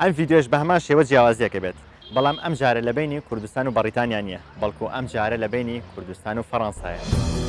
ئەم ڤیددیۆش بە هەمان شێوە جیاوازیەکە بێت بەڵام ئەم جارە لە بینی کوردستان و بەریتانیا نیە بەڵکو ئەم جارە لە بینی کوردستان و فەڕەنسایە.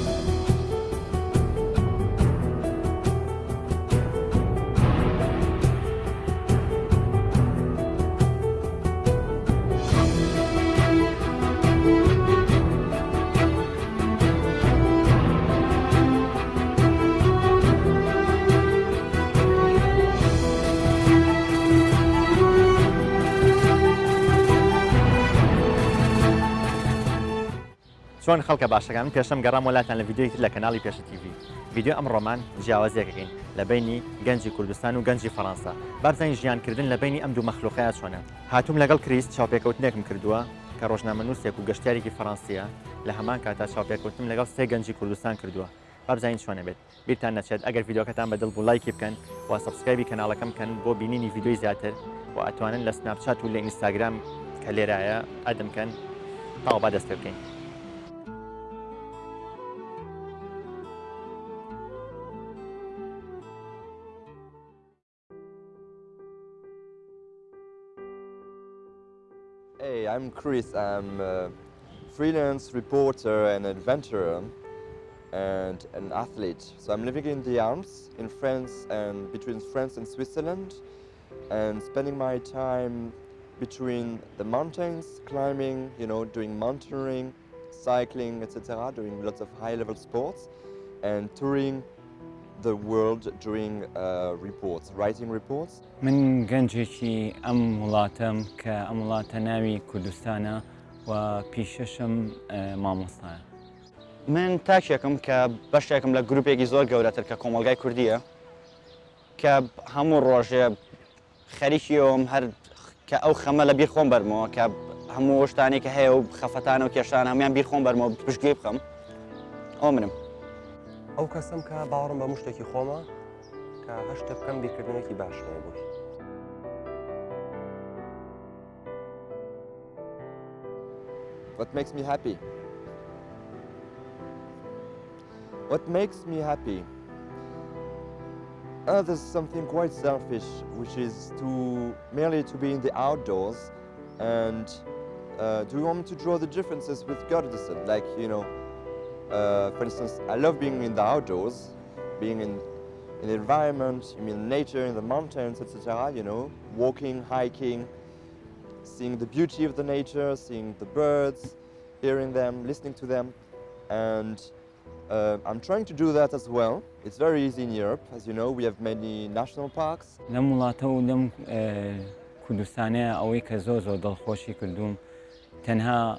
چۆن خەڵکە باشەکان پێشم گەڕام وڵاتان لە یددیوی لە کەناڵی پێشە تیV یددیو ئەم ڕۆمان جیاوازیەکەین لە بینی گەنجی کوردستان و گەنجی فەڕەنسا بارزانین ژیانکردن لە بینی ئەم دوو مەخلوقەیە چۆنە؟ هاتووم لەگەڵ کریست چاوپێکەوتنێکم کردووە کە ڕۆژنامە نووسێک و گەشتارێکی فەڕەنسیە لە هەمان کاتا چاوپێکوتم لەگەڵ سێ گەنجی کوردستان کردووە. بابزانین چۆنە بێت؟ بیرتان نەچێت. ئەگەر یددیوکەتان بەدڵ بوو لایکی بکەن و سبسکایبی کەناڵەکەم کەن بۆ بینینی یددیوی زیاتر و ئەتوانن لە سناپچات و لە ئینستاگرام کە لێرایە ئەدەمکەن تاوا با دەست بکەین. I'm Chris. I'm a freelance reporter and adventurer and an athlete. So I'm living in the Alps in France and between France and Switzerland and spending my time between the mountains, climbing, you know, doing mountaineering, cycling, etc., doing lots of high-level sports and touring the world doing uh, reports, writing reports. من گەنجێکی ئەم وڵاتەم کە ئەم وڵاتە ناوی کوردستانە و پیشەشم مامۆستایە. من تاکێکم کە بەشێکم لە گروپێکی زۆر گەورەتر کە کۆمەلگای کوردیە کە هەموو ڕۆژێ خەریکیەوەم هەر کە ئەو خەمە لە بیر خۆم بەرمەوە کە هەموو شتانی کە هەیە و خەفەتان و کێشان هەمیان بیر خۆم بەرمەوە پشتگوێ بخەم ئەو منم. ئەو کەسم کە باوەڕم بە مشتێکی خۆمە کە هەشتە بکەم بیرکردنێکی باشەیە بووی What makes me happy? What makes me happy? Uh, there's something quite selfish, which is to merely to be in the outdoors and uh, do you want me to draw the differences with Gottesdienst? Like, you know, uh, for instance, I love being in the outdoors, being in, in the environment, I mean nature, in the mountains, etc., you know, walking, hiking, seeing the beauty of the nature, seeing the birds, hearing them, listening to them. And uh, I'm trying to do that as well. It's very easy in Europe. As you know, we have many national parks. لەم وڵاتە و لەم کوردستانەیە ئەوەی کە زۆ زۆر دڵخۆشی کردوم تەنها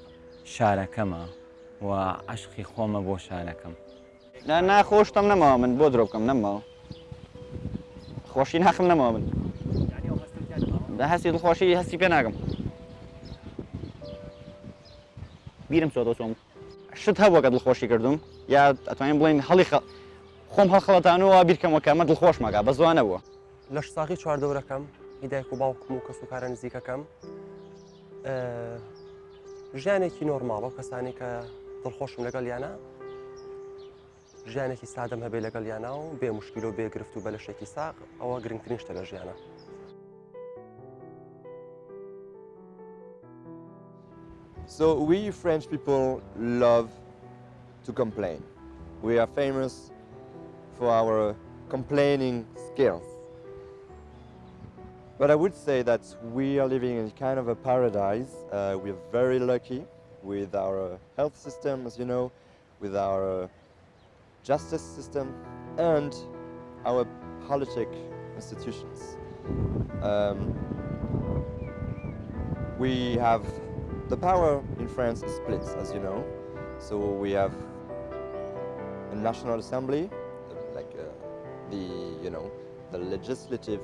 شارەکەمە و عشقی خۆمە بۆ شارەکەم. ناخۆشتم نەماوە من بۆ درۆ بکەم نەماوە. خۆشی ناخم نەماوە من. هەستی دڵخۆشی هەستی پێ ناگەم. بیرم چۆ چۆم شت هەبووە کە دڵخۆشی کردوم یا ئەتوانین بڵین هەڵی خۆم هەڵخەڵەتانەوە بیرکەمەکەمە دڵخۆش مەگا بە زوانە بووە لەش ساغی چواردەورەکەم هیدایک و باوکم و کەس و کارە نزیکەکەم ژیانێکی نۆرماڵە کەسانی کە دڵخۆشم لەگەڵ یانە ژیانێکی سادەم هەبێ لەگەڵ یانە و بێ مشکیل و بێگرفت و بە لەشێکی ساق ئەوە گرنگترین شتە لە ژیانە So we French people love to complain. We are famous for our complaining skills. But I would say that we are living in kind of a paradise. Uh, we are very lucky with our health system, as you know, with our justice system, and our politic institutions. Um, we have the power in France is split, as you know. So we have a national assembly, like uh, the you know the legislative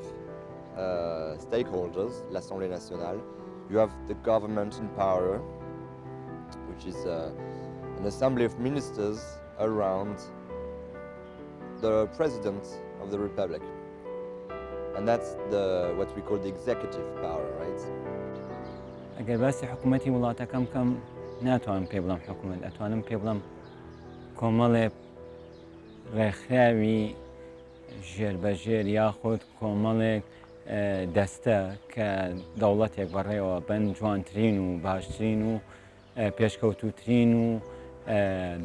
uh, stakeholders, l'Assemblée nationale. You have the government in power, which is uh, an assembly of ministers around the president of the republic, and that's the what we call the executive power, right? ئەگەر باسی حکوومەتتی وڵاتەکەم کەم ناتوانم پێ بڵم حکوومەت ئەتوانم پێ بڵم کۆمەڵێ ڕێکخراوی ژێربەژێر یاخود کۆمەڵێک دەستە کە دەوڵەتێک بەڕێوە بن جوانترین و باشترین و پێشکەوتوترین و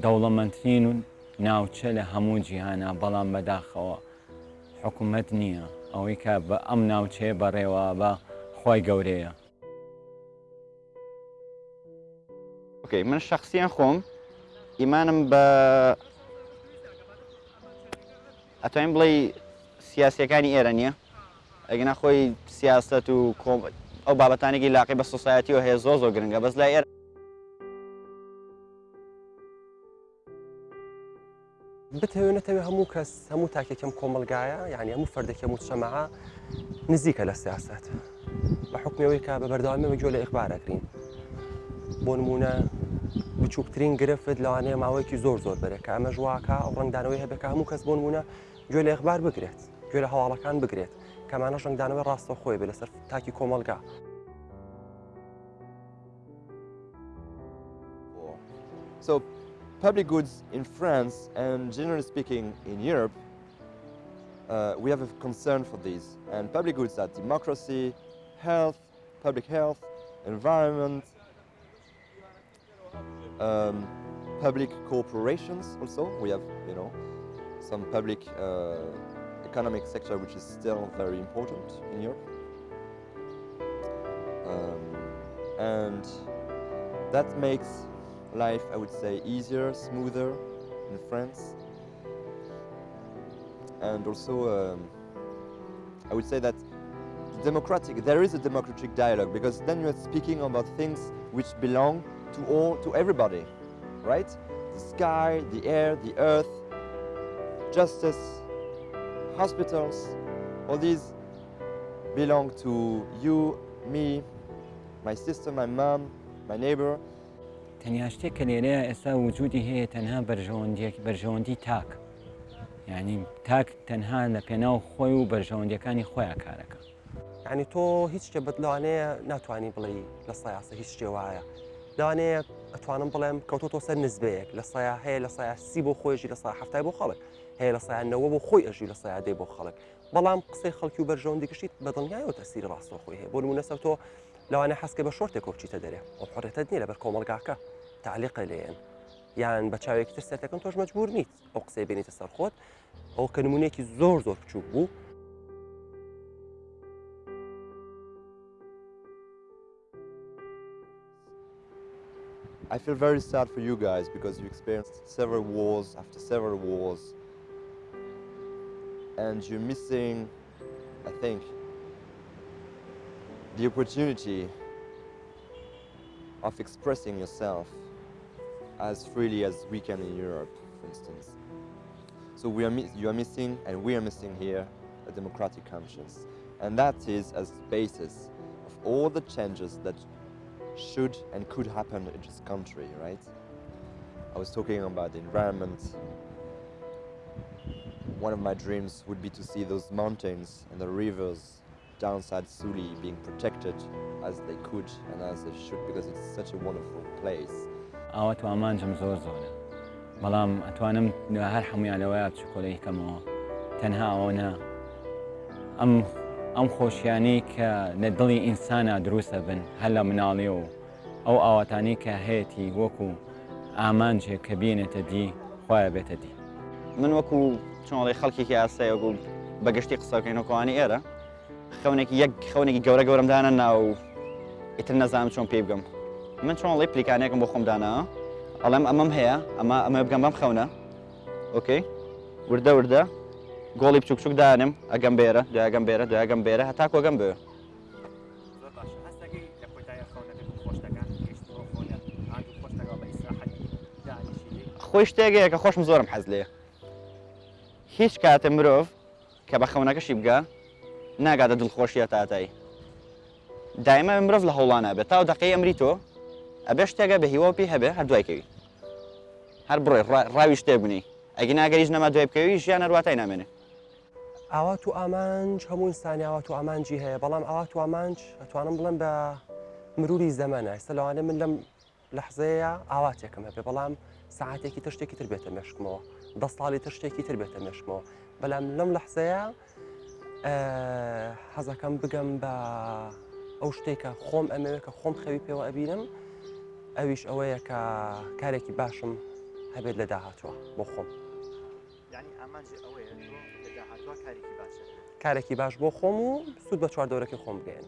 دەوڵەمەندترین و ناوچە لە هەموو جیهانە بەڵام بەداخەوە. حکوومەت نییە. ئەوەی کە بە ئەم ناوچەیە بەڕێوە بە خی گەورەیە. اوکی من شخصیان خۆم. ئیمانم بە ئەتوانین بڵێ سیاسیەکانی ئێرە نییە. ئەگەنا خۆی سیاست و ئەو بابەتانێکی لاقی بە سوسایەتی و هەیە زۆ زۆ گرنگە بەس لای ئێرە بتەوێنێتەوێ هەموو کەس هەموو تاکێکم کۆمەلگایە یعنی هەموو فەردێکی هەموو شەمەعە نزیکە لە سیاست بە حکومەوەی کە بە بەردەوامەوە گوێ لە ئیخبارەکرین بۆ نمونە بچووکترین گرفت لەوانەیە ماوەیەکی زۆر زۆر بەرێکە ئەمە ژواکە ڕنگدانەوەی هەبێکە هەموو کەس بۆ نمونە گوێ لە ئەخبار بگرێت گوێ لە هەواڵەکان بگرێت کەمانە ڕنگدانەوەی ڕاستە خۆی بێ لەسەر تاکی کۆمەلگا So public goods in France and generally speaking in Europe, uh, we have a concern for these. And public goods are democracy, health, public health, environment, um, public corporations also. We have, you know, some public uh, economic sector which is still very important in Europe. Um, and that makes life, I would say, easier, smoother in France. And also, um, I would say that democratic, there is a democratic dialogue because then you're speaking about things which belong to all, to everybody, right? The sky, the air, the earth, justice, hospitals, all these belong to you, me, my sister, my mom, my neighbor, تەنیا شتێک کە لێرەیە ئێستا وجودی هەیە تەنها بەرژەوەندێک بەرژەوەندی تاک. یعنی تاک تەنها لە پێناو خۆی و بەرژەوەندەکانی خۆیان کارەکە. یعنی تۆ هیچ شتێ بەت لەوانەیە ناتوانانی بڵێ لە سایاسە هیچ شتێ وایە. لەوانەیە ئەتوانم بڵێم کەوتۆ سەر نزبەیەک. لە سایە هەیە لە سایە سی بۆ خۆیژی لە سای هەفتای بۆ خەڵک. هەیە لە سایانەوە بۆ خۆی ئەژی لە سایادەی بۆ خەڵک. بەڵام قسەی خەڵکی و بەرژەوەندی گشتیت بەدڵنیایەوە تەسیری ڕاستۆ خۆی هەیە. بۆ نمونە سەر تۆ لەوانە حەسکە بە شۆرتێک کۆچیتە دەرێ حڕێتت نیە لەبەر کۆمەلگاکە تعلیقە لێن یان بە چاوێکی تر سێتەکەم تۆش مەجبور نیت ئەو قسەی بینیتە سەر خۆت ئەو کە نمونێکی زۆر زۆر بچوک بوو I feel very sad for you guys because you experienced several wars after several wars and you're missing, I think, the opportunity of expressing yourself as freely as we can in Europe, for instance. So we are you are missing, and we are missing here, a democratic conscience. And that is as basis of all the changes that should and could happen in this country, right? I was talking about the environment. One of my dreams would be to see those mountains and the rivers downside Suli being protected as they could and as they should because it's such a wonderful place. ئاوە تو ئامانجم زۆر زۆرە. بەڵام ئەتوانم هەر هەمویان لەوەیە بچکۆلەی کەمەوە تەنها ئەوەنە ئەم ئەم خۆشیانی کە لە دڵی ئینسانە دروستە بن هەر لە مناڵی و ئەو ئاواتانی کە هەیەی وەکو ئامانجێک کە بینێتە دی خۆیان بێتە دی. من وەکو چۆڵی خەڵکیکی ئاسایی وەکو بەگشتی قسەکەینەوەکانی ئێرە. خەونێکی یەک خەونێکی گەورە گەورەمدانە ناو ئیتر نەزانم چۆن پێ بگەم. من چۆنڵی پلیکانێکم بۆ خۆمدانە ئەڵێم ئەمەم هەیە ئەمە ئەمە بگەم بەم خەونە. ئۆکەی وردە وردە. گۆڵی بچوک چوک دانم. ئەگەم بێرە دوگەم بێرە دوگەم بێرە. هەتا کۆگەم بێ؟ زۆر باش. هەستەکەی لە کۆتایە خەونەکەت خۆش دەکەن گەشت بۆ خۆنە. ئاگو خۆش دەگەڵ بە ئیسراحەتی دانیشی خۆی شتێکەیە کە خۆشم زۆرم حەز لێ هیچ کاتە مرۆڤ کە بە خەونەکەشی بگە ناگاتە دڵخۆشیە تاتایی دایمە مرۆڤ لە هەوڵانە بێت تا دقی ئەمری تۆ ئەبێ شتێکە بە هیوە پێی هەبێ هەر دوایکەوی هەر بڕێ ڕاوی شتێک بوونی ئەگە ناگەریش نەما دوای بکەوی ژیان هەرواتای نامێنێ. ئاوات و ئامانج هەموو ئینسانی ئاوات و ئامانجی هەیە بەڵام ئاوات و ئامانج ئەتوانم بڵێم بە مروری زەمانە ئێستا لەوانێ من لەم لەحزەیە ئاواتێکم هەبێ بەڵام ساعتێکی تر شتێکی تر بێتە مێشکمەوە. دە ساڵی تر شتێکی تر بێتە مێشکمەوە. بەڵام لەم لەحزەیە حەزەکەم بگەم بە ئەو شتێکە خۆم ئەمەوێت کە خۆم خەوی پێوە ئەبینم. ئەویش ئەوەیە کە کارێکی باشم هەبێت لە داهاتوە بۆ خۆم. کارێکی باش بۆ خۆم و سوود بە چوار دەورەکەی خۆم بگەێن